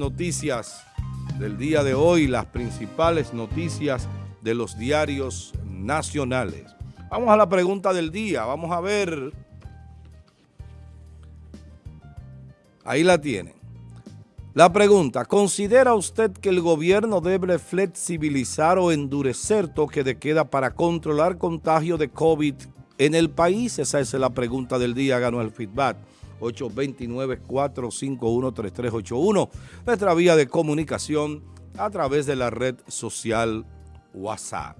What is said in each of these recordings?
Noticias del día de hoy, las principales noticias de los diarios nacionales. Vamos a la pregunta del día, vamos a ver. Ahí la tienen. La pregunta, ¿considera usted que el gobierno debe flexibilizar o endurecer toque de queda para controlar contagio de COVID en el país? Esa es la pregunta del día, ganó el feedback. 829-451-3381, nuestra vía de comunicación a través de la red social WhatsApp.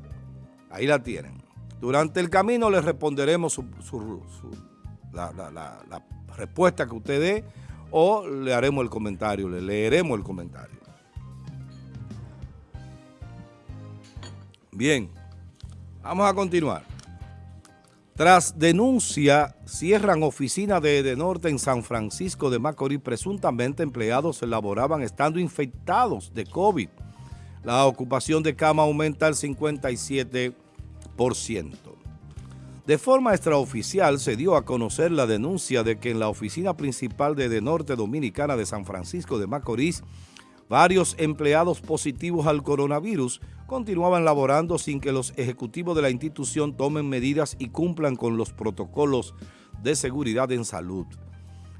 Ahí la tienen. Durante el camino les responderemos la, la respuesta que usted dé o le haremos el comentario, le leeremos el comentario. Bien, vamos a continuar. Tras denuncia, cierran oficina de Edenorte en San Francisco de Macorís. Presuntamente empleados elaboraban estando infectados de COVID. La ocupación de cama aumenta al 57%. De forma extraoficial se dio a conocer la denuncia de que en la oficina principal de Edenorte Dominicana de San Francisco de Macorís Varios empleados positivos al coronavirus continuaban laborando sin que los ejecutivos de la institución tomen medidas y cumplan con los protocolos de seguridad en salud.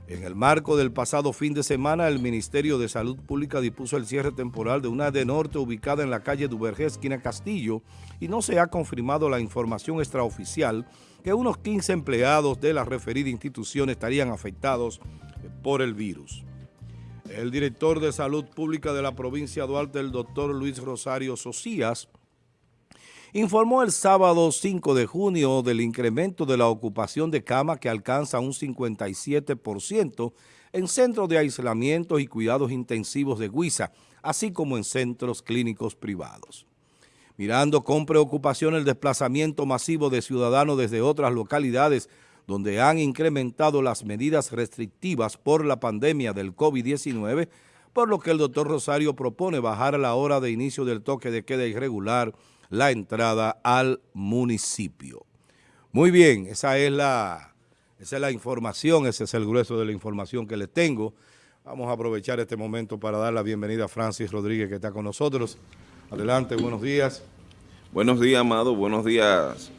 En el marco del pasado fin de semana, el Ministerio de Salud Pública dispuso el cierre temporal de una de norte ubicada en la calle Duvergé, esquina Castillo, y no se ha confirmado la información extraoficial que unos 15 empleados de la referida institución estarían afectados por el virus. El director de Salud Pública de la provincia de Duarte, el doctor Luis Rosario Socias, informó el sábado 5 de junio del incremento de la ocupación de cama que alcanza un 57% en centros de aislamiento y cuidados intensivos de Guisa, así como en centros clínicos privados. Mirando con preocupación el desplazamiento masivo de ciudadanos desde otras localidades donde han incrementado las medidas restrictivas por la pandemia del COVID-19, por lo que el doctor Rosario propone bajar la hora de inicio del toque de queda irregular la entrada al municipio. Muy bien, esa es la, esa es la información, ese es el grueso de la información que les tengo. Vamos a aprovechar este momento para dar la bienvenida a Francis Rodríguez que está con nosotros. Adelante, buenos días. Buenos días, Amado, buenos días,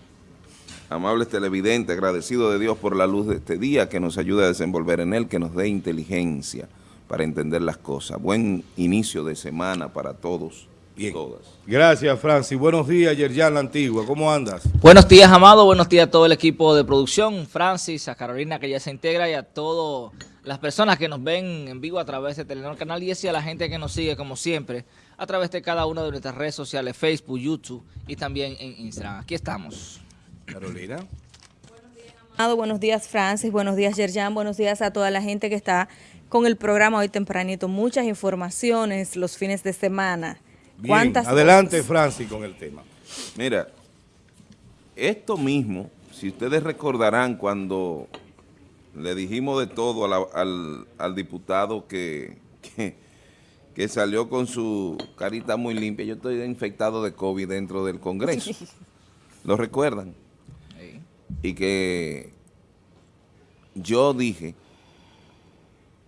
amables televidentes, agradecido de Dios por la luz de este día que nos ayuda a desenvolver en él, que nos dé inteligencia para entender las cosas. Buen inicio de semana para todos y todas. Gracias, Francis. Buenos días, Yerjan La Antigua. ¿Cómo andas? Buenos días, Amado. Buenos días a todo el equipo de producción. Francis, a Carolina que ya se integra y a todas las personas que nos ven en vivo a través de Telenor Canal y a la gente que nos sigue, como siempre, a través de cada una de nuestras redes sociales, Facebook, YouTube y también en Instagram. Aquí estamos. Carolina. Buenos días, Francis. Buenos días, Yerjan. Buenos días a toda la gente que está con el programa hoy tempranito. Muchas informaciones los fines de semana. Bien, adelante, Francis, con el tema. Mira, esto mismo, si ustedes recordarán cuando le dijimos de todo al, diputado que, que, que salió con su carita muy limpia, yo estoy infectado de COVID dentro del Congreso. ¿Lo recuerdan? Y que yo dije,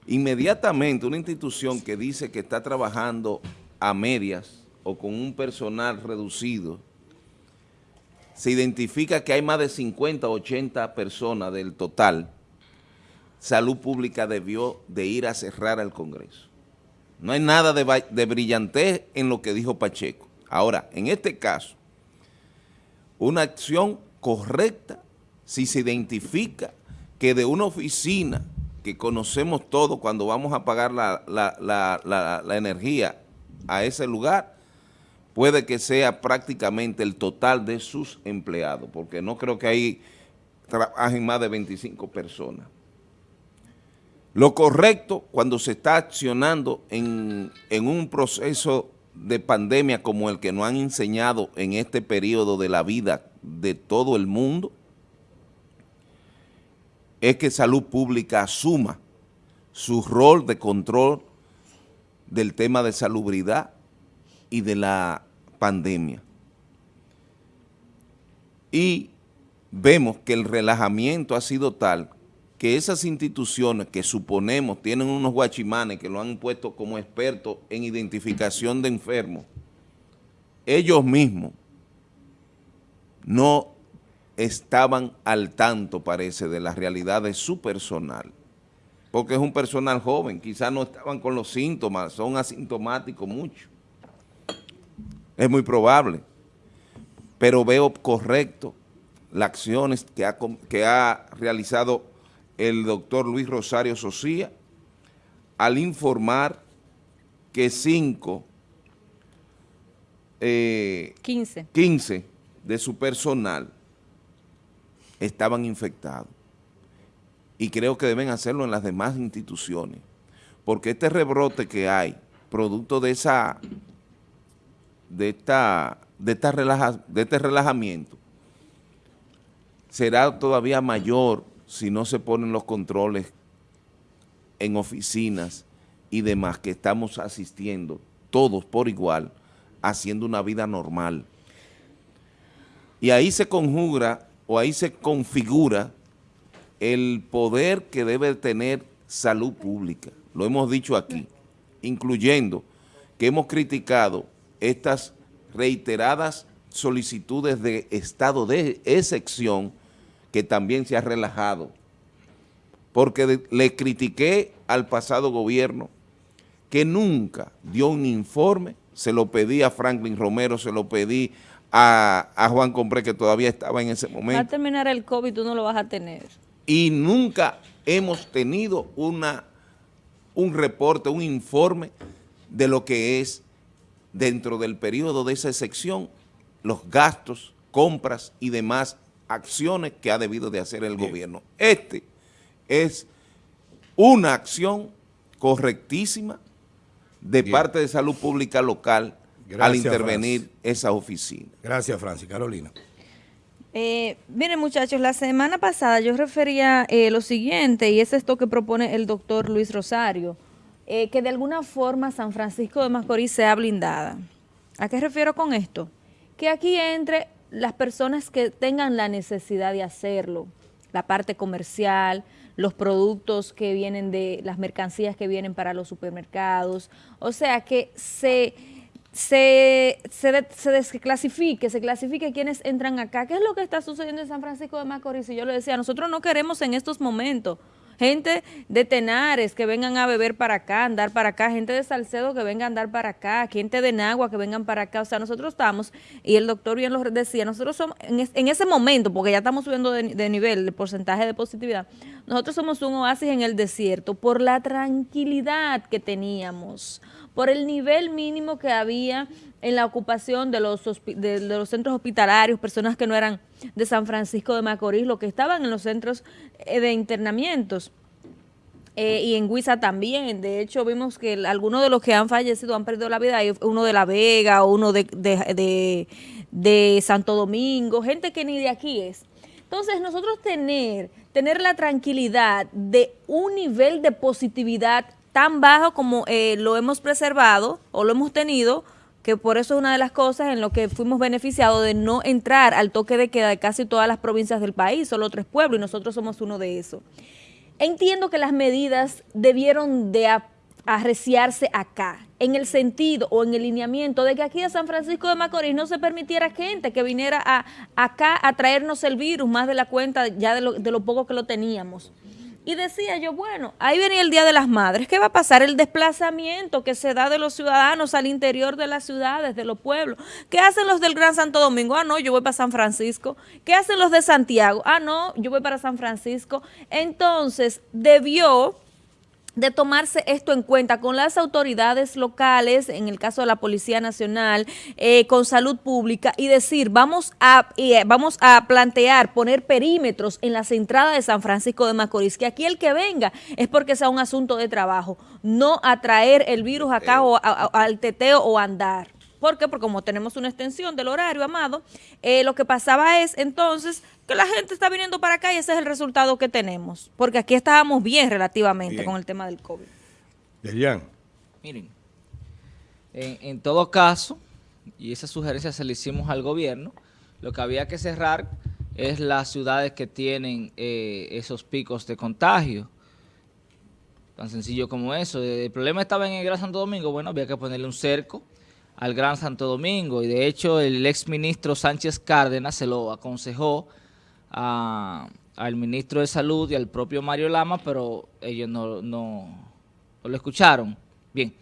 inmediatamente una institución que dice que está trabajando a medias o con un personal reducido, se identifica que hay más de 50 o 80 personas del total, Salud Pública debió de ir a cerrar al Congreso. No hay nada de, brillantez en lo que dijo Pacheco. Ahora, en este caso, una acción correcta si se identifica que de una oficina que conocemos todos cuando vamos a pagar la, energía a ese lugar, puede que sea prácticamente el total de sus empleados, porque no creo que ahí trabajen más de 25 personas. Lo correcto cuando se está accionando en, en, un proceso de pandemia como el que nos han enseñado en este periodo de la vida de todo el mundo, es que Salud Pública asuma su rol de control del tema de salubridad y de la pandemia. Y vemos que el relajamiento ha sido tal que esas instituciones que suponemos tienen unos guachimanes que lo han puesto como expertos en identificación de enfermos, ellos mismos no estaban al tanto, parece, de la realidad de su personal, porque es un personal joven, quizás no estaban con los síntomas, son asintomáticos mucho. Es muy probable, pero veo correcto las acciones que ha, que ha realizado el doctor Luis Rosario Socía al informar que cinco, eh, 15. 15 de su personal estaban infectados. Y creo que deben hacerlo en las demás instituciones, porque este rebrote que hay, producto de esa de esta de de este relajamiento, será todavía mayor si no se ponen los controles en oficinas y demás que estamos asistiendo todos por igual, haciendo una vida normal. Y ahí se conjuga o ahí se configura el poder que debe tener salud pública. Lo hemos dicho aquí, incluyendo que hemos criticado estas reiteradas solicitudes de estado de excepción que también se ha relajado, porque le critiqué al pasado gobierno que nunca dio un informe, se lo pedí a Franklin Romero, se lo pedí a, Juan Compré, que todavía estaba en ese momento. Va a terminar el COVID, tú no lo vas a tener. Y nunca hemos tenido una, un reporte, un informe de lo que es dentro del periodo de esa excepción, los gastos, compras y demás acciones que ha debido de hacer el gobierno. Este es una acción correctísima de parte de salud pública local al intervenir esa oficina. Gracias, Francis. Carolina. Eh, miren muchachos, la semana pasada yo refería eh, lo siguiente y es esto que propone el doctor Luis Rosario, eh, que de alguna forma San Francisco de Macorís sea blindada. ¿A qué refiero con esto? Que aquí entre las personas que tengan la necesidad de hacerlo, la parte comercial, los productos que vienen de las mercancías que vienen para los supermercados, o sea que se, se, se, desclasifique, se clasifique quienes entran acá. ¿Qué es lo que está sucediendo en San Francisco de Macorís? Y yo le decía, nosotros no queremos en estos momentos gente de Tenares que vengan a beber para acá, andar para acá, gente de Salcedo que venga a andar para acá, gente de Nagua que vengan para acá. O sea, nosotros estamos, y el doctor bien lo decía, nosotros somos, en, ese momento, porque ya estamos subiendo de, de nivel, de porcentaje de positividad, nosotros somos un oasis en el desierto por la tranquilidad que teníamos, por el nivel mínimo que había en la ocupación de los, de, los centros hospitalarios, personas que no eran de San Francisco de Macorís, los que estaban en los centros eh, de internamientos. Eh, y en Huiza también. De hecho, vimos que algunos de los que han fallecido han perdido la vida. Uno de La Vega, uno de, de, de, Santo Domingo, gente que ni de aquí es. Entonces, nosotros tener, tener la tranquilidad de un nivel de positividad tan bajo como eh, lo hemos preservado o lo hemos tenido que por eso es una de las cosas en lo que fuimos beneficiados de no entrar al toque de queda de casi todas las provincias del país, solo tres pueblos, y nosotros somos uno de esos. Entiendo que las medidas debieron de arreciarse acá, en el sentido o en el lineamiento de que aquí a San Francisco de Macorís no se permitiera gente que viniera a, acá a traernos el virus, más de la cuenta ya de lo, de lo poco que lo teníamos. Y decía yo, bueno, ahí venía el Día de las Madres, ¿qué va a pasar? El desplazamiento que se da de los ciudadanos al interior de las ciudades, de los pueblos. ¿Qué hacen los del Gran Santo Domingo? Ah, no, yo voy para San Francisco. ¿Qué hacen los de Santiago? Ah, no, yo voy para San Francisco. Entonces, debió de tomarse esto en cuenta con las autoridades locales, en el caso de la Policía Nacional, eh, con salud pública y decir, vamos a, eh, vamos a plantear, poner perímetros en las entradas de San Francisco de Macorís, que aquí el que venga es porque sea un asunto de trabajo, no atraer el virus acá o al teteo o andar. ¿Por qué? Porque como tenemos una extensión del horario, Amado, eh, lo que pasaba es entonces que la gente está viniendo para acá y ese es el resultado que tenemos. Porque aquí estábamos bien relativamente con el tema del COVID. Delian. Miren, en, en todo caso, y esa sugerencia se le hicimos al gobierno, lo que había que cerrar es las ciudades que tienen eh, esos picos de contagio. Tan sencillo como eso. El problema estaba en el Gran Santo Domingo, bueno, había que ponerle un cerco al Gran Santo Domingo y de hecho el ex ministro Sánchez Cárdenas se lo aconsejó al ministro de Salud y al propio Mario Lama, pero ellos no, no, no lo escucharon. Bien.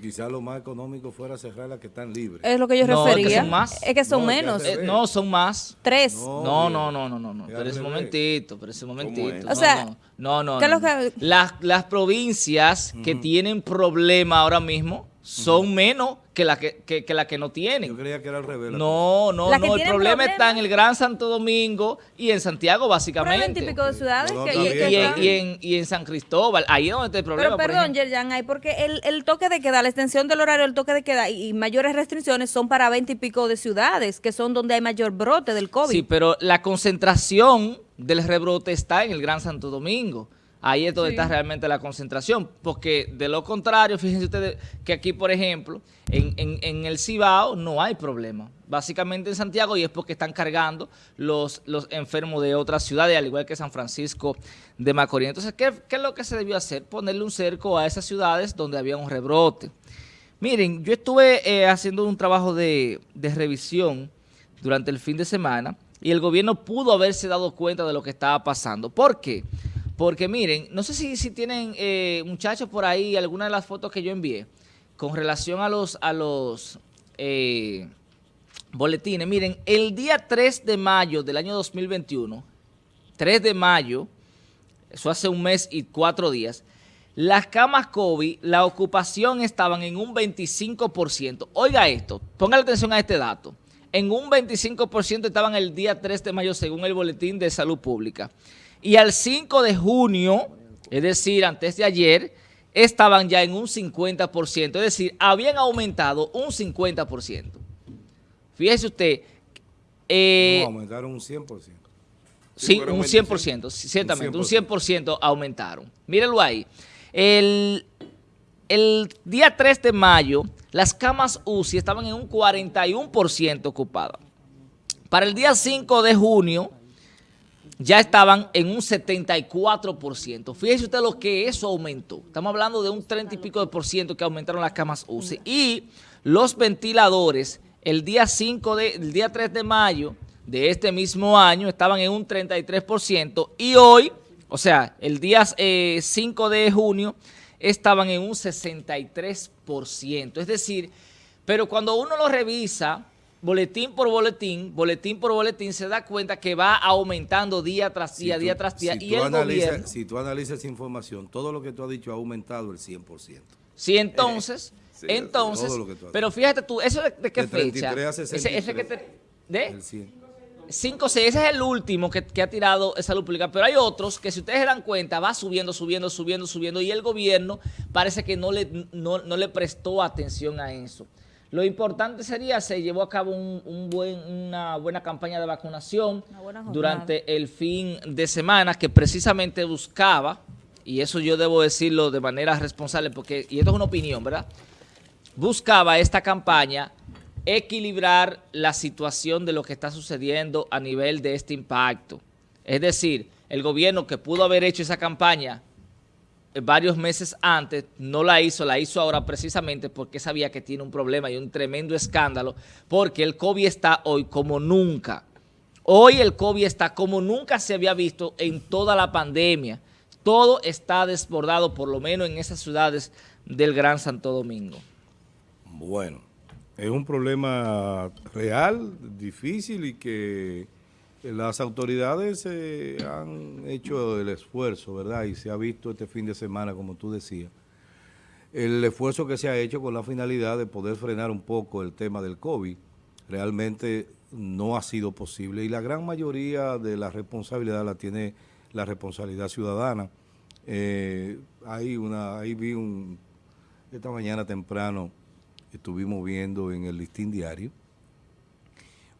Quizás lo más económico fuera cerrar las que están libres. Es lo que yo refería. Es que son más. Es que son menos. Eh, no, son más. Tres. No, no, no, no, no. no. Pero ese momentito, pero ese momentito. O sea, no, no. no, Las, las provincias que tienen problema ahora mismo son menos que la que, que, la que no tienen. Yo creía que era al revés. No, no, no. El problema, está en el Gran Santo Domingo y en Santiago, básicamente. Pero típico de ciudades. que, y, y, en, y, en, San Cristóbal. Ahí es donde está el problema. Pero perdón, Yerjan, hay porque el, el, toque de queda, la extensión del horario del toque de queda y mayores restricciones son para 20 y pico de ciudades, que son donde hay mayor brote del COVID. Sí, pero la concentración del rebrote está en el Gran Santo Domingo. Ahí es donde está realmente la concentración, porque de lo contrario, fíjense ustedes que aquí, por ejemplo, en, el Cibao no hay problema. Básicamente en Santiago y es porque están cargando los, los enfermos de otras ciudades, al igual que San Francisco de Macorís. Entonces, ¿qué, es lo que se debió hacer? Ponerle un cerco a esas ciudades donde había un rebrote. Miren, yo estuve eh, haciendo un trabajo de, de revisión durante el fin de semana y el gobierno pudo haberse dado cuenta de lo que estaba pasando. ¿Por qué? Porque porque miren, no sé si, tienen eh, muchachos por ahí alguna de las fotos que yo envié con relación a los, a los eh, boletines. Miren, el día 3 de mayo del año 2021, 3 de mayo, eso hace un mes y cuatro días, las camas COVID, la ocupación estaban en un 25%. Oiga esto, ponga atención a este dato. En un 25% estaban el día 3 de mayo según el Boletín de Salud Pública y al 5 de junio, es decir, antes de ayer, estaban ya en un 50%, es decir, habían aumentado un 50%. Fíjese usted. Eh, aumentaron un 100%. Sí, un 100%, ciertamente, un 100%, aumentaron. Mírenlo ahí. El, el día 3 de mayo, las camas UCI estaban en un 41% ocupadas. Para el día 5 de junio, ya estaban en un 74%. Fíjese usted lo que eso aumentó. Estamos hablando de un 30 y pico de por ciento que aumentaron las camas UCI. Y los ventiladores, el día 5 de, el día 3 de mayo de este mismo año, estaban en un 33%. Y hoy, o sea, el día 5 eh, de junio, estaban en un 63%. Es decir, pero cuando uno lo revisa boletín por boletín, boletín por boletín, se da cuenta que va aumentando día tras día, día tras día. y el gobierno, si tú analizas esa información, todo lo que tú has dicho ha aumentado el 100%. Sí, entonces, entonces, pero fíjate tú, ¿eso de, qué fecha? ese, que te, ¿De? El 100. 5, 6, ese es el último que, ha tirado salud pública, pero hay otros que si ustedes se dan cuenta va subiendo, subiendo, subiendo, subiendo y el gobierno parece que no le, no le prestó atención a eso. Lo importante sería, se llevó a cabo un, buen, una buena campaña de vacunación durante el fin de semana que precisamente buscaba, y eso yo debo decirlo de manera responsable, porque y esto es una opinión, ¿verdad? Buscaba esta campaña equilibrar la situación de lo que está sucediendo a nivel de este impacto. Es decir, el gobierno que pudo haber hecho esa campaña varios meses antes, no la hizo, la hizo ahora precisamente porque sabía que tiene un problema y un tremendo escándalo, porque el COVID está hoy como nunca. Hoy el COVID está como nunca se había visto en toda la pandemia. Todo está desbordado, por lo menos en esas ciudades del Gran Santo Domingo. Bueno, es un problema real, difícil y que las autoridades eh, han hecho el esfuerzo, ¿verdad? Y se ha visto este fin de semana, como tú decías, el esfuerzo que se ha hecho con la finalidad de poder frenar un poco el tema del COVID. Realmente no ha sido posible y la gran mayoría de la responsabilidad la tiene la responsabilidad ciudadana. Eh, hay una, ahí vi un, esta mañana temprano estuvimos viendo en el listín diario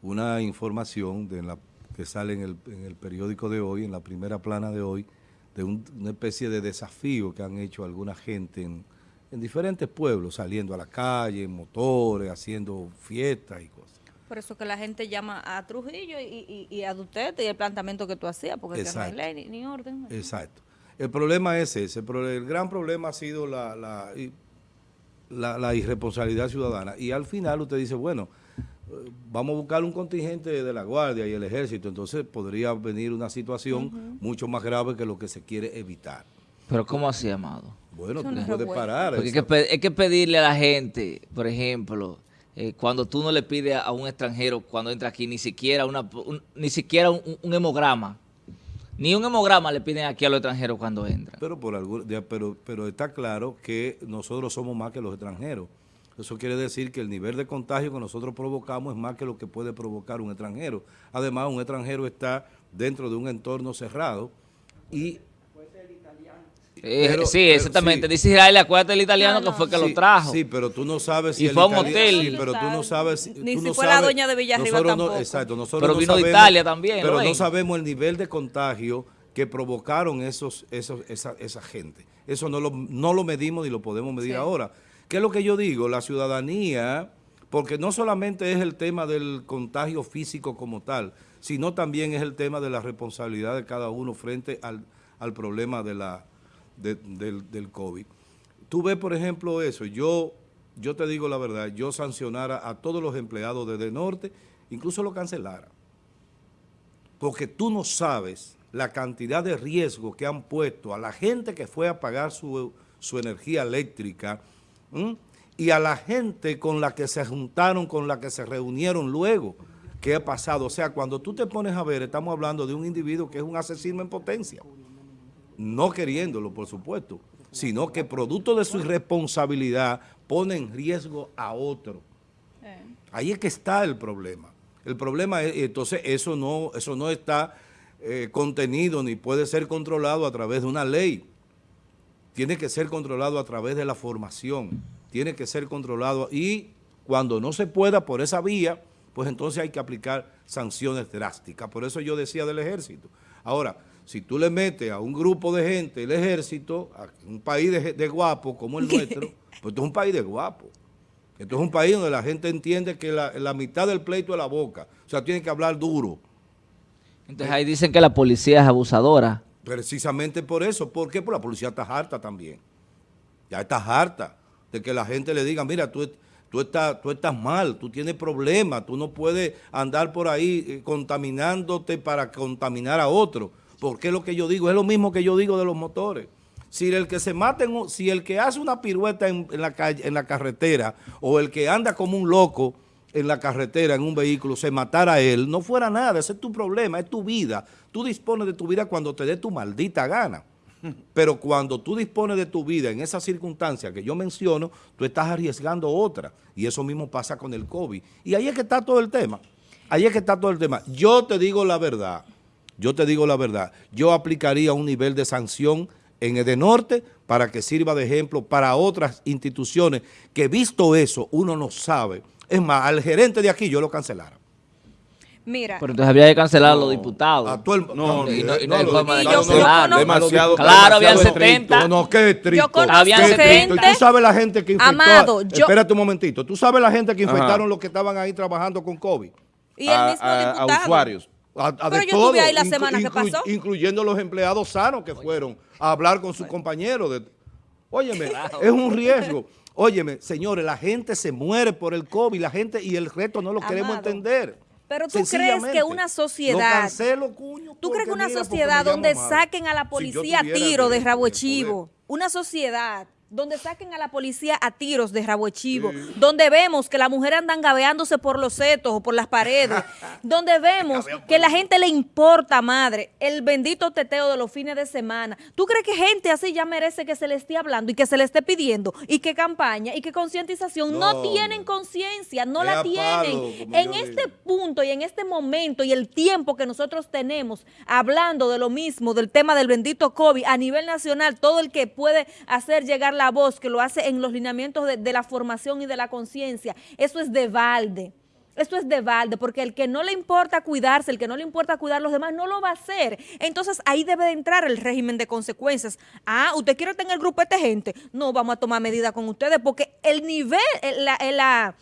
una información de la que sale en el, periódico de hoy, en la primera plana de hoy, de una especie de desafío que han hecho alguna gente en, diferentes pueblos, saliendo a la calle, en motores, haciendo fiestas y cosas. Por eso que la gente llama a Trujillo y, y, y a Duterte y el planteamiento que tú hacías, porque no hay ley ni, ni, orden. Exacto. El problema es ese. El gran problema ha sido la, la, la, la irresponsabilidad ciudadana. Y al final usted dice, bueno, vamos a buscar un contingente de la Guardia y el Ejército, entonces podría venir una situación mucho más grave que lo que se quiere evitar. ¿Pero cómo así, Amado? Bueno, tú no puedes parar. Porque hay que, pedirle a la gente, por ejemplo, eh, cuando tú no le pides a un extranjero cuando entra aquí ni siquiera una ni siquiera un, hemograma, ni un hemograma le piden aquí a los extranjeros cuando entran. Pero, por algún, pero, pero está claro que nosotros somos más que los extranjeros. Eso quiere decir que el nivel de contagio que nosotros provocamos es más que lo que puede provocar un extranjero. Además, un extranjero está dentro de un entorno cerrado y... Eh, sí, exactamente. Dice Israel, acuérdate del italiano que fue que lo trajo. Sí, pero tú no sabes si y fue un hotel. Sí, pero tú no sabes... Ni si fue la doña de Villarriba tampoco. exacto. Nosotros pero no vino sabemos, de Italia también. Pero no sabemos el nivel de contagio que provocaron esos, esos, esa, esa gente. Eso no lo, no lo medimos ni lo podemos medir sí. ahora. ¿Qué es lo que yo digo? La ciudadanía, porque no solamente es el tema del contagio físico como tal, sino también es el tema de la responsabilidad de cada uno frente al, al problema de la, de, del, del, COVID. Tú ves, por ejemplo, eso. Yo, yo te digo la verdad, yo sancionara a todos los empleados de Norte, incluso lo cancelara. Porque tú no sabes la cantidad de riesgo que han puesto a la gente que fue a pagar su, su energía eléctrica, Y a la gente con la que se juntaron, con la que se reunieron luego, ¿qué ha pasado? O sea, cuando tú te pones a ver, estamos hablando de un individuo que es un asesino en potencia, no queriéndolo, por supuesto, sino que producto de su irresponsabilidad pone en riesgo a otro. Ahí es que está el problema. El problema es, entonces, eso no, eso no está eh, contenido ni puede ser controlado a través de una ley tiene que ser controlado a través de la formación, tiene que ser controlado y cuando no se pueda por esa vía, pues entonces hay que aplicar sanciones drásticas. Por eso yo decía del ejército. Ahora, si tú le metes a un grupo de gente el ejército, a un país de, de guapos como el nuestro, pues esto es un país de guapos. Esto es un país donde la gente entiende que la, la mitad del pleito es la boca. O sea, tiene que hablar duro. Entonces ahí dicen que la policía es abusadora. Precisamente por eso. ¿Por qué? Porque la policía está harta también. Ya está harta de que la gente le diga, mira, tú, tú, estás, tú estás mal, tú tienes problemas, tú no puedes andar por ahí eh, contaminándote para contaminar a otro. Porque lo que yo digo, es lo mismo que yo digo de los motores. Si el que se mata, si el que hace una pirueta en, la calle, en la carretera o el que anda como un loco en la carretera, en un vehículo, se matara a él, no fuera nada, ese es tu problema, es tu vida. Tú dispones de tu vida cuando te dé tu maldita gana. Pero cuando tú dispones de tu vida en esa circunstancia que yo menciono, tú estás arriesgando otra. Y eso mismo pasa con el COVID. Y ahí es que está todo el tema. Ahí es que está todo el tema. Yo te digo la verdad. Yo te digo la verdad. Yo aplicaría un nivel de sanción en Edenorte para que sirva de ejemplo para otras instituciones que visto eso, uno no sabe. Es más, al gerente de aquí yo lo cancelara. Mira. Pero entonces había que cancelar a los diputados. A todo el, no, y no, y no, y forma de demasiado, Claro, habían demasiado 70. No, no, qué estricto. Yo conozco Habían qué estricto. gente- Y tú sabes la gente que infectó. Amado, yo- Espérate un momentito. Tú sabes la gente que Ajá. infectaron los que estaban ahí trabajando con COVID. Y el a, mismo a- a diputado. usuarios. A- a Pero yo estuve ahí la semana que pasó. Incluyendo los empleados sanos que fueron a hablar con sus compañeros. De, óyeme, es un riesgo. Óyeme, señores, la gente se muere por el COVID, la gente y el resto no lo queremos entender. pero tú crees que una Lo sociedad- cancelo, cuño, ¿Tú crees que una mira, sociedad donde saquen a la Si policía a tuviera tiro de rabo chivo? Una sociedad donde saquen a la policía a tiros de rabo de chivo, donde vemos que las mujeres andan gabeándose por los setos o por las paredes, donde vemos que la gente le importa, madre, el bendito teteo de los fines de semana. ¿Tú crees que gente así ya merece que se le esté hablando y que se le esté pidiendo y que campaña y que concientización? No, No, tienen conciencia, no la palo, tienen. En este digo. punto y en este momento y el tiempo que nosotros tenemos hablando de lo mismo, del tema del bendito COVID a nivel nacional, todo el que puede hacer llegar la voz, que lo hace en los lineamientos de, de la formación y de la conciencia, eso es de balde. Esto es de balde, porque el que no le importa cuidarse, el que no le importa cuidar a los demás, no lo va a hacer. Entonces ahí debe de entrar el régimen de consecuencias. Ah, ¿usted quiere tener grupete gente? No, vamos a tomar medidas con ustedes, porque el nivel, el- la, la-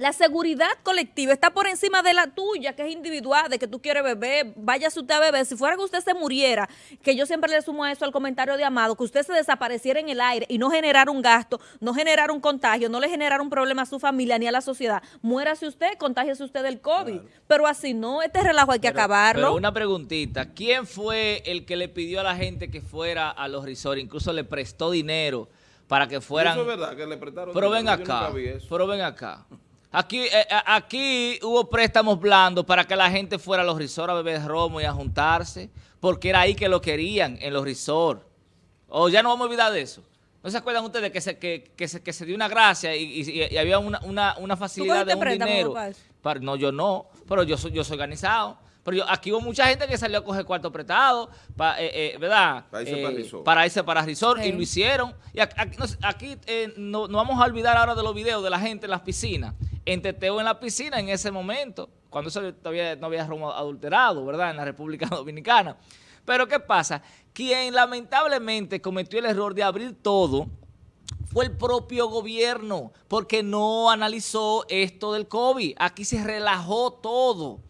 La seguridad colectiva está por encima de la tuya, que es individual, de que tú quieres beber, váyase usted a beber. Si fuera que usted se muriera, que yo siempre le sumo a eso al comentario de Amado, que usted se desapareciera en el aire y no generara un gasto, no generara un contagio, no le generara un problema a su familia ni a la sociedad. Muérase usted, contágiese usted del COVID. Pero así no, este relajo hay que acabarlo. Pero una preguntita, ¿quién fue el que le pidió a la gente que fuera a los resorts? Incluso le prestó dinero para que fueran... Eso es verdad, que le prestaron Pero ven dinero, acá, nunca vi eso. pero ven acá. Aquí, eh, eh, aquí hubo préstamos blandos para que la gente fuera a los resorts a beber romo y a juntarse, porque era ahí que lo querían, en los resorts. O ya no vamos a olvidar de eso. ¿No se acuerdan ustedes que se, que, que se, que se dio una gracia y, y- y había una, una, una facilidad de un dinero? Para- no, yo no, pero yo soy, yo soy organizado. Pero yo, aquí hubo mucha gente que salió a coger cuarto prestado, pa- eh, eh, ¿verdad? Para irse Eh, para resort. para irse para resort y lo hicieron. Y aquí, aquí, eh, no, no vamos a olvidar ahora de los videos de la gente en las piscinas. En teteo en la piscina en ese momento, cuando eso todavía no había romo adulterado, ¿verdad? En la República Dominicana. Pero ¿qué pasa? Quien lamentablemente cometió el error de abrir todo fue el propio gobierno, porque no analizó esto del COVID. Aquí se relajó todo.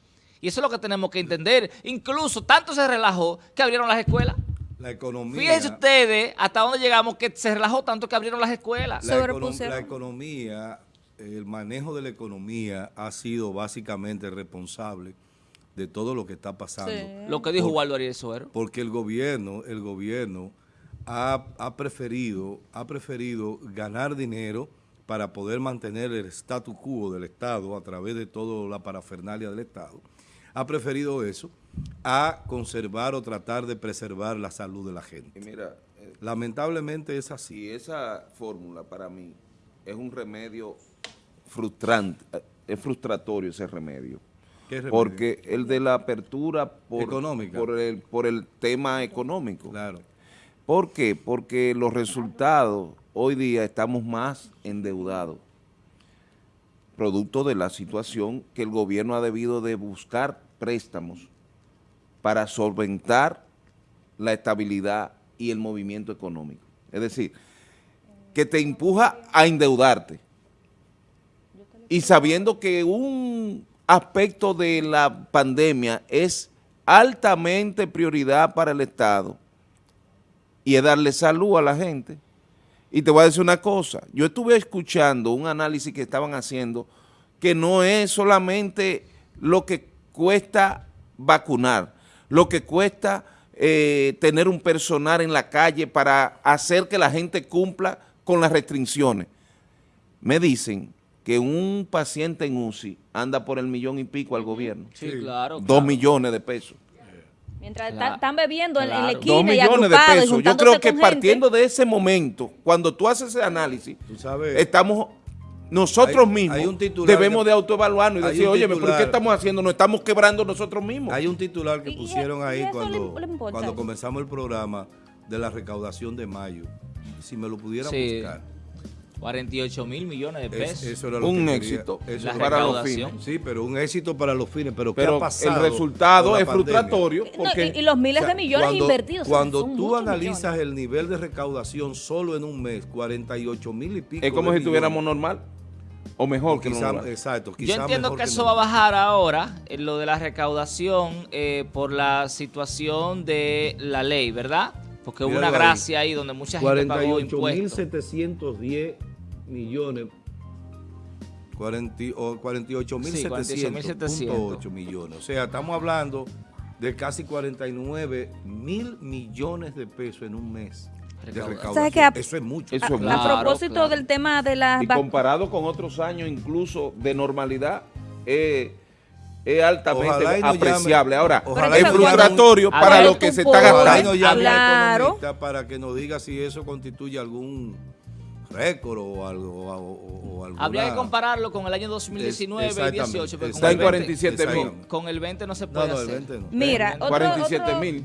Y eso es lo que tenemos que entender. Incluso tanto se relajó que abrieron las escuelas. La economía... Fíjense ustedes hasta dónde llegamos que se relajó tanto que abrieron las escuelas. La, econom- Sobrepusieron. la economía, el manejo de la economía ha sido básicamente responsable de todo lo que está pasando. Sí. Lo que dijo Waldo Ariel Suero. Porque el gobierno, el gobierno ha, ha preferido, ha preferido ganar dinero para poder mantener el status quo del Estado a través de toda la parafernalia del Estado. Ha preferido eso a conservar o tratar de preservar la salud de la gente. Y mira, eh, Lamentablemente es así. si esa fórmula para mí es un remedio frustrante, eh, es frustratorio ese remedio. ¿Qué remedio? Porque el de la apertura por, Económica. por, el, por el tema económico. Claro. ¿Por qué? Porque los resultados, hoy día estamos más endeudados, producto de la situación que el gobierno ha debido de buscar préstamos para solventar la estabilidad y el movimiento económico. Es decir, que te empuja a endeudarte y sabiendo que un aspecto de la pandemia es altamente prioridad para el Estado y es darle salud a la gente. Y te voy a decir una cosa, yo estuve escuchando un análisis que estaban haciendo que no es solamente lo que cuesta vacunar, lo que cuesta eh, tener un personal en la calle para hacer que la gente cumpla con las restricciones. Me dicen que un paciente en UCI anda por el millón y pico al gobierno. Sí, claro. Dos claro. millones de pesos. Mientras Claro. están, están bebiendo en- en, la Claro. esquina Dos y millones de pesos. Yo creo que gente. partiendo de ese momento, cuando tú haces ese análisis, Tú sabes- estamos nosotros Hay- mismos hay un titular debemos que- de autoevaluarnos y decir, oye, ¿pero qué estamos haciendo? Nos estamos quebrando nosotros mismos. Hay un titular que pusieron y ahí cuando, le- le importa. cuando comenzamos el programa de la recaudación de mayo. Si me lo pudieran Sí. buscar. 48 mil millones de Es- pesos. eso era lo un que éxito Eso La para los recaudación. fines. Sí, pero un éxito para los fines. Pero, ¿qué Pero ha pasado el resultado es pandemia? frustratorio No, porque y, y los miles O sea, de millones cuando, invertidos. Cuando tú analizas millones. el nivel de recaudación solo en un mes, 48 mil y pico. es como de si estuviéramos normal o mejor O que quizá- normal. Exacto. Yo entiendo mejor que eso va a bajar ahora, en lo de la recaudación, eh, por la situación de la ley, ¿verdad? Porque hubo una gracia ahí donde mucha gente pagó 48.710 millones. 40 o 48.700.8 millones. O sea, estamos hablando de casi 49 mil millones de pesos en un mes de Recaudación. A- Eso es mucho. Eso es A mucho. Claro, propósito claro. del tema de las Y comparado con otros años incluso de normalidad, es, es altamente no apreciable. llame- Ahora, ojalá es no frustratorio A para lo que se está Ojalá y gastando. la Claro. economista para que nos diga si eso constituye algún récord o algo. O, o- o alguna- Habría que compararlo con el año 2019 y Exactamente, 18. porque Está en con el 20 47 mil. Con el 20 no se puede no, el hacer. 20 no. Mira, otro, 47 otro mil,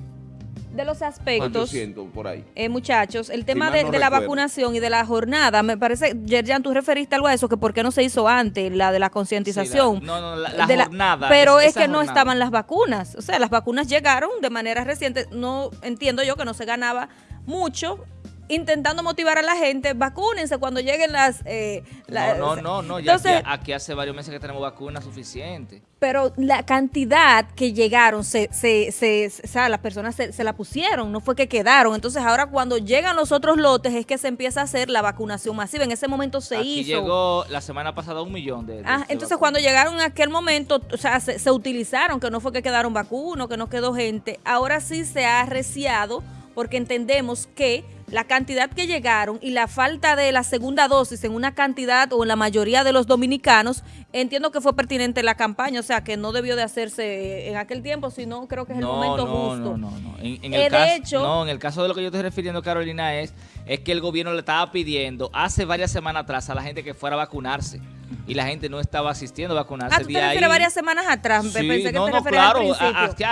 de los aspectos, 400 por ahí. eh, muchachos, el tema de, no de la vacunación y de la jornada, me parece, Yerjan, tú referiste algo a eso, que por qué no se hizo antes, la de la concientización. Sí, no, no, la- la De jornada, Pero es- que no estaban las vacunas. O sea, las vacunas llegaron de manera reciente. No entiendo yo que no se ganaba mucho intentando motivar a la gente, vacúnense cuando lleguen las... Eh, las no, no, no, no, ya aquí, aquí, hace varios meses que tenemos vacunas suficientes. Pero la cantidad que llegaron, se, se, se, o sea, las personas se, la pusieron, no fue que quedaron. Entonces ahora cuando llegan los otros lotes es que se empieza a hacer la vacunación masiva. En ese momento se aquí hizo... llegó la semana pasada un millón de... ah, entonces cuando llegaron en aquel momento, o sea, se, utilizaron, que no fue que quedaron vacunos, que no quedó gente. Ahora sí se ha arreciado porque entendemos que la cantidad que llegaron y la falta de la segunda dosis en una cantidad o en la mayoría de los dominicanos, entiendo que fue pertinente la campaña, o sea, que no debió de hacerse en aquel tiempo, sino creo que es el momento justo. No, no, no. En, el eh, caso, no, en el caso de lo que yo estoy refiriendo, Carolina, es, es que el gobierno le estaba pidiendo hace varias semanas atrás a la gente que fuera a vacunarse y la gente no estaba asistiendo a vacunarse. Ah, ¿tú te refieres varias semanas atrás? Sí, Pensé que no, no, claro.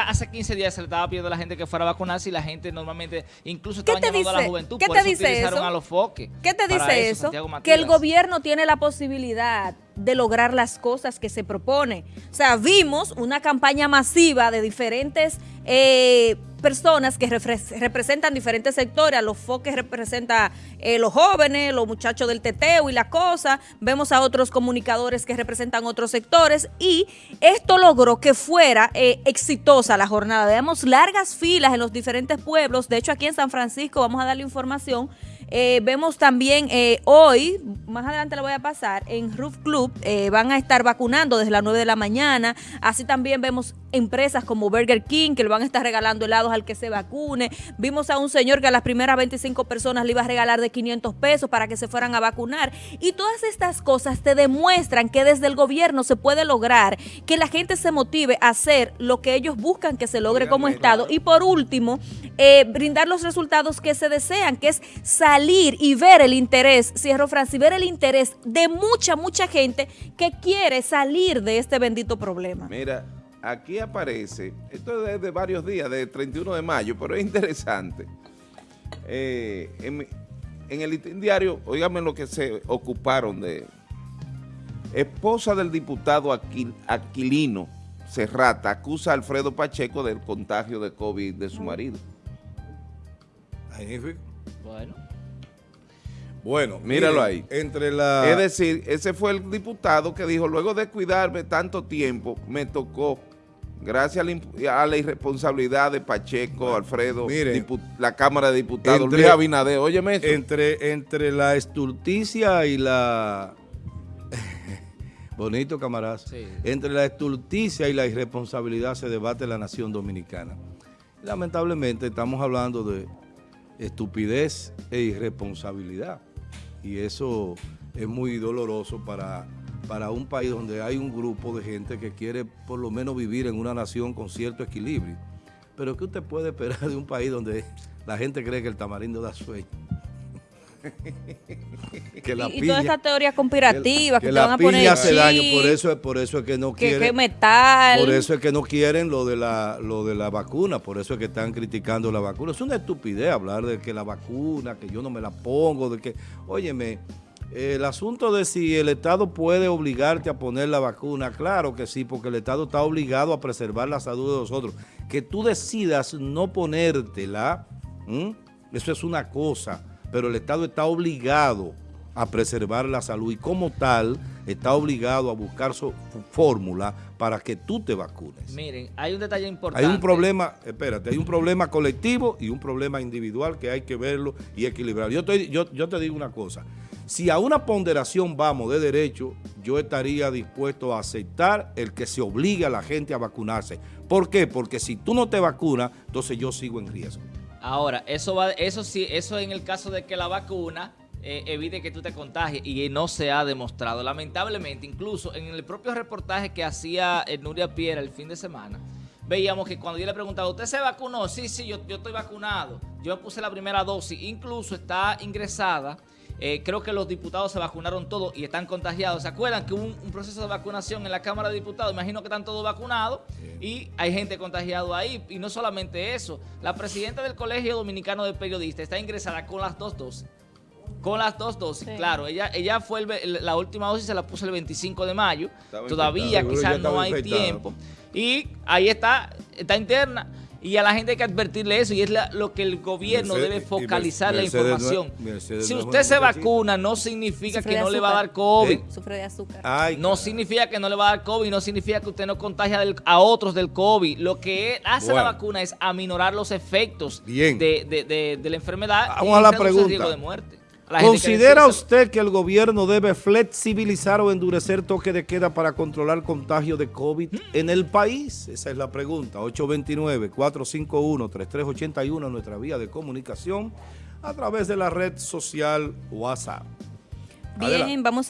hace 15 días se le estaba pidiendo a la gente que fuera a vacunarse y la gente normalmente, incluso estaba llamando a la juventud. ¿Qué te dice eso? A los foques ¿Qué te dice eso? Que el gobierno tiene la posibilidad de lograr las cosas que se propone. O sea, vimos una campaña masiva de diferentes eh, personas que representan diferentes sectores, a los foques representa eh, los jóvenes, los muchachos del teteo y la cosa, vemos a otros comunicadores que representan otros sectores y esto logró que fuera eh, exitosa la jornada. Veamos largas filas en los diferentes pueblos, de hecho aquí en San Francisco vamos a darle información eh, vemos también eh, hoy, más adelante lo voy a pasar, en Roof Club eh, van a estar vacunando desde las 9 de la mañana. Así también vemos empresas como Burger King que le van a estar regalando helados al que se vacune. Vimos a un señor que a las primeras 25 personas le iba a regalar de 500 pesos para que se fueran a vacunar. Y todas estas cosas te demuestran que desde el gobierno se puede lograr que la gente se motive a hacer lo que ellos buscan que se logre como Estado. Y por último, brindar los resultados que se desean, que es salir y ver el interés, cierro Francis, ver el interés de mucha, mucha gente que quiere salir de este bendito problema. Mira, aquí aparece, esto es de varios días, de 31 de mayo, pero es interesante. Eh, en, el diario, oígame lo que se ocuparon de... Esposa del diputado Aquilino Serrata acusa a Alfredo Pacheco del contagio de COVID de su marido. Bueno. Bueno, míralo ahí. Entre la... Es decir, ese fue el diputado que dijo, luego de cuidarme tanto tiempo, me tocó, gracias a la, irresponsabilidad de Pacheco, Alfredo, la Cámara de Diputados, Luis Abinader, óyeme eso. Entre, entre la estulticia y la... Bonito, camaradas. Entre la estulticia y la irresponsabilidad se debate la nación dominicana. Lamentablemente estamos hablando de estupidez e irresponsabilidad y eso es muy doloroso para, para un país donde hay un grupo de gente que quiere por lo menos vivir en una nación con cierto equilibrio. Pero ¿qué usted puede esperar de un país donde la gente cree que el tamarindo da sueño? Que la y, toda esta teoría conspirativa que, te van a poner hace daño, por eso, es, por eso es que no quieren. Que metal. Por eso es que no quieren lo de la lo de la vacuna, por eso es que están criticando la vacuna. Es una estupidez hablar de que la vacuna, que yo no me la pongo, de que, óyeme, el asunto de si el Estado puede obligarte a poner la vacuna, claro que sí, porque el Estado está obligado a preservar la salud de nosotros. Que tú decidas no ponértela, eso es una cosa pero el Estado está obligado a preservar la salud y como tal está obligado a buscar su fórmula para que tú te vacunes. Miren, hay un detalle importante. Hay un problema, espérate, hay un problema colectivo y un problema individual que hay que verlo y equilibrar. Yo yo te digo una cosa, si a una ponderación vamos de derecho, yo estaría dispuesto a aceptar el que se obligue a la gente a vacunarse. ¿Por qué? Porque si tú no te vacunas, entonces yo sigo en riesgo. Ahora, eso va, eso sí, eso en el caso de que la vacuna eh, evite que tú te contagies y no se ha demostrado. Lamentablemente, incluso en el propio reportaje que hacía eh, Nuria Piera el fin de semana, veíamos que cuando yo le preguntaba, ¿usted se vacunó? Sí, sí, yo, yo estoy vacunado. Yo puse la primera dosis. Incluso está ingresada eh, creo que los diputados se vacunaron todos y están contagiados. ¿Se acuerdan que hubo un, proceso de vacunación en la Cámara de Diputados? Imagino que están todos vacunados y hay gente contagiada ahí. Y no solamente eso, la presidenta del Colegio Dominicano de Periodistas está ingresada con las dos dosis. Con las dos dosis, claro. Ella ella fue la última dosis se la puso el 25 de mayo. Todavía quizás no hay tiempo. Y ahí está, está interna. Y a la gente hay que advertirle eso y es la- lo que el gobierno Mercedes- debe y focalizar la Mercedes información. Mercedes si usted se vacuna no significa Sufre que no le va a dar COVID. ¿Eh? Sufre de azúcar. Ay, No significa que no le va a dar COVID, no significa que usted no contagia del- a otros del COVID. Lo que hace Bueno. la vacuna es aminorar los efectos Bien. De, de- de- de la enfermedad Vamos a la pregunta. riesgo de muerte. La que ¿Considera usted que el gobierno debe flexibilizar o endurecer toque de queda para controlar contagio de COVID en el país? Esa es la pregunta. 829-451-3381, nuestra vía de comunicación, a través de la red social WhatsApp. Bien, vamos